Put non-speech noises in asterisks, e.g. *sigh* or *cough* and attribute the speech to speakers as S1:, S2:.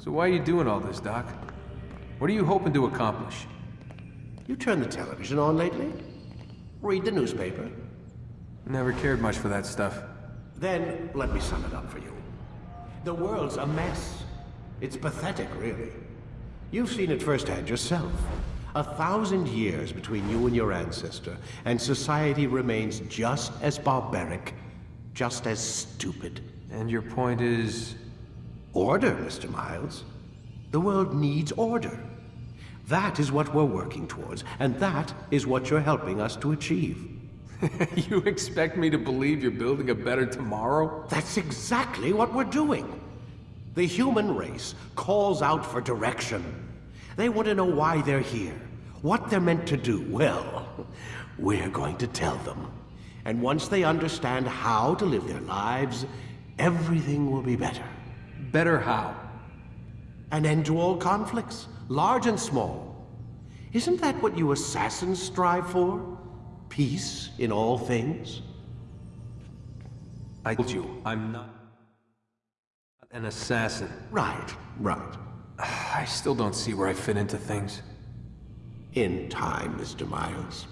S1: So why are you doing all this, Doc? What are you hoping to accomplish?
S2: You turn the television on lately? Read the newspaper?
S1: Never cared much for that stuff.
S2: Then let me sum it up for you. The world's a mess. It's pathetic, really. You've seen it firsthand yourself. A thousand years between you and your ancestor, and society remains just as barbaric, just as stupid.
S1: And your point is...
S2: Order, Mr. Miles. The world needs order. That is what we're working towards, and that is what you're helping us to achieve. *laughs*
S1: you expect me to believe you're building a better tomorrow?
S2: That's exactly what we're doing. The human race calls out for direction. They want to know why they're here, what they're meant to do. Well, *laughs* we're going to tell them. And once they understand how to live their lives, everything will be better.
S1: Better how?
S2: An end to all conflicts, large and small. Isn't that what you assassins strive for? Peace in all things?
S1: I told you, I'm not an assassin.
S2: Right, right. *sighs*
S1: I still don't see where I fit into things.
S2: In time, Mr. Miles.